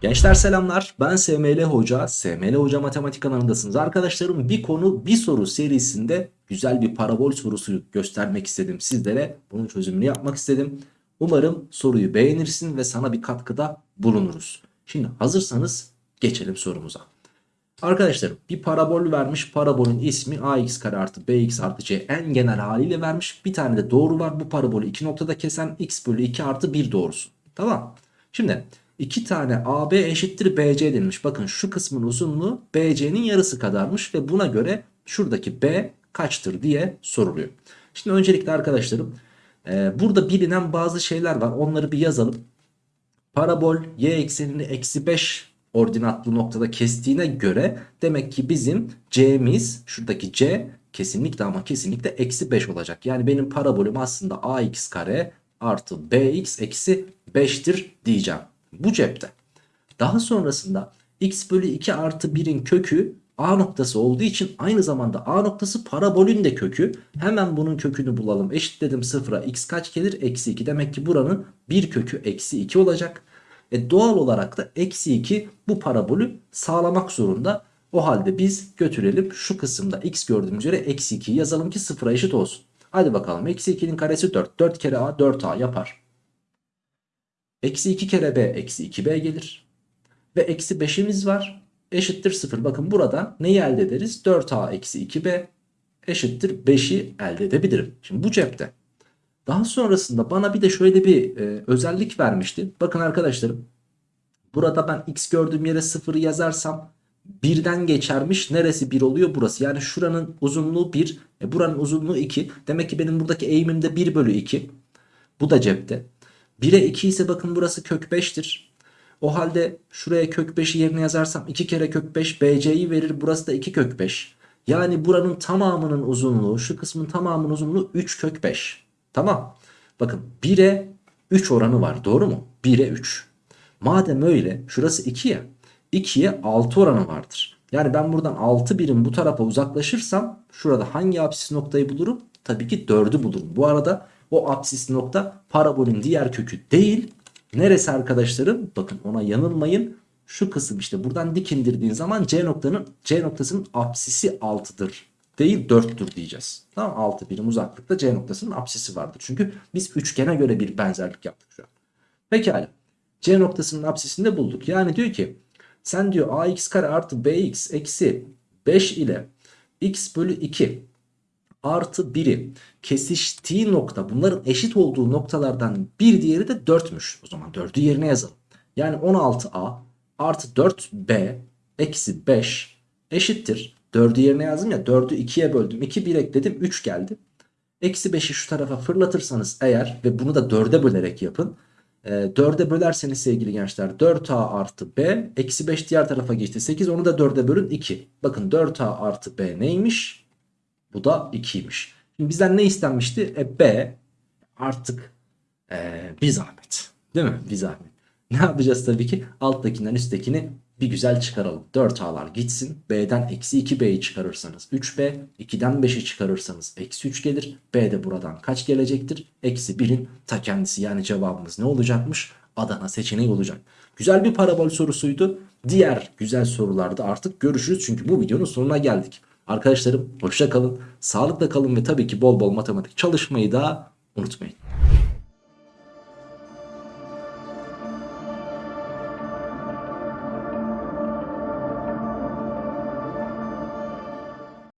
Gençler selamlar. Ben SML Hoca. SML Hoca Matematik kanalındasınız. Arkadaşlarım bir konu bir soru serisinde güzel bir parabol sorusu göstermek istedim sizlere. Bunun çözümünü yapmak istedim. Umarım soruyu beğenirsin ve sana bir katkıda bulunuruz. Şimdi hazırsanız geçelim sorumuza. Arkadaşlarım bir parabol vermiş. Parabolün ismi ax kare artı bx artı c en genel haliyle vermiş. Bir tane de doğru var. Bu parabolü iki noktada kesen x bölü 2 artı 1 doğrusu. Tamam. Şimdi iki tane AB eşittir BC denilmiş. Bakın şu kısmın uzunluğu BC'nin yarısı kadarmış ve buna göre şuradaki B kaçtır diye soruluyor. Şimdi öncelikle arkadaşlarım e, burada bilinen bazı şeyler var. Onları bir yazalım. Parabol y eksenini eksi 5 ordinatlı noktada kestiğine göre demek ki bizim c'miz şuradaki c kesinlikle ama kesinlikle eksi 5 olacak. Yani benim parabolüm aslında ax kare artı bx eksi 5'tir diyeceğim. Bu cepte. Daha sonrasında x bölü 2 artı 1'in kökü a noktası olduğu için aynı zamanda a noktası parabolün de kökü. Hemen bunun kökünü bulalım. Eşitledim sıfıra x kaç gelir? Eksi 2. Demek ki buranın bir kökü eksi 2 olacak. E doğal olarak da eksi 2 bu parabolü sağlamak zorunda. O halde biz götürelim şu kısımda x gördüğümüz yere eksi 2'yi yazalım ki sıfıra eşit olsun. Hadi bakalım eksi 2'nin karesi 4. 4 kere a 4a yapar. Eksi 2 kere b eksi 2b gelir. Ve eksi 5'imiz var. Eşittir 0. Bakın burada neyi elde ederiz? 4a eksi 2b eşittir 5'i elde edebilirim. Şimdi bu cepte. Daha sonrasında bana bir de şöyle bir e, özellik vermişti. Bakın arkadaşlarım. Burada ben x gördüğüm yere 0'ı yazarsam birden geçermiş. Neresi 1 oluyor? Burası. Yani şuranın uzunluğu 1. E, buranın uzunluğu 2. Demek ki benim buradaki eğimim de 1 bölü 2. Bu da cepte. 1'e 2 ise bakın burası kök 5'tir. O halde şuraya kök 5'i yerine yazarsam 2 kere kök 5 BC'yi verir. Burası da 2 kök 5. Yani buranın tamamının uzunluğu şu kısmın tamamının uzunluğu 3 kök 5. Tamam. Bakın 1'e 3 oranı var doğru mu? 1'e 3. Madem öyle şurası 2 ya 2'ye 6 oranı vardır. Yani ben buradan 6 birim bu tarafa uzaklaşırsam şurada hangi apsis noktayı bulurum? Tabii ki 4'ü bulurum. Bu arada o apsis nokta parabolün diğer kökü değil. Neresi arkadaşlarım? Bakın ona yanılmayın. Şu kısım işte buradan dik indirdiğin zaman C noktanın C noktasının apsisi 6'dır. Değil 4'tür diyeceğiz. Tamam 6 birim uzaklıkta C noktasının apsisi vardır. Çünkü biz üçgene göre bir benzerlik yaptık şu an. Pekala. C noktasının apsisini de bulduk. Yani diyor ki sen diyor ax kare artı bx eksi 5 ile x bölü 2 artı 1'i kesiştiği nokta bunların eşit olduğu noktalardan bir diğeri de 4'müş. O zaman 4'ü yerine yazalım. Yani 16a artı 4b eksi 5 eşittir. 4'ü yerine yazdım ya 4'ü 2'ye böldüm. 2 1 ekledim 3 geldi. Eksi 5'i şu tarafa fırlatırsanız eğer ve bunu da 4'e bölerek yapın. E, 4'e bölerseniz sevgili gençler 4a artı b eksi 5 diğer tarafa geçti 8 onu da 4'e bölün 2. Bakın 4a artı b neymiş? Bu da 2'ymiş. Şimdi bizden ne istenmişti? E, B artık e, bir zahmet. Değil mi? Bir zahmet. Ne yapacağız tabii ki? Alttakinden üsttekini bir güzel çıkaralım. 4A'lar gitsin. B'den eksi 2B'yi çıkarırsanız 3B. 2'den 5'i çıkarırsanız eksi 3 gelir. B de buradan kaç gelecektir? Eksi 1'in ta kendisi. Yani cevabımız ne olacakmış? Adana seçeneği olacak. Güzel bir parabol sorusuydu. Diğer güzel sorularda artık görüşürüz. Çünkü bu videonun sonuna geldik. Arkadaşlarım hoşça kalın, sağlıkla kalın ve tabii ki bol bol matematik çalışmayı da unutmayın.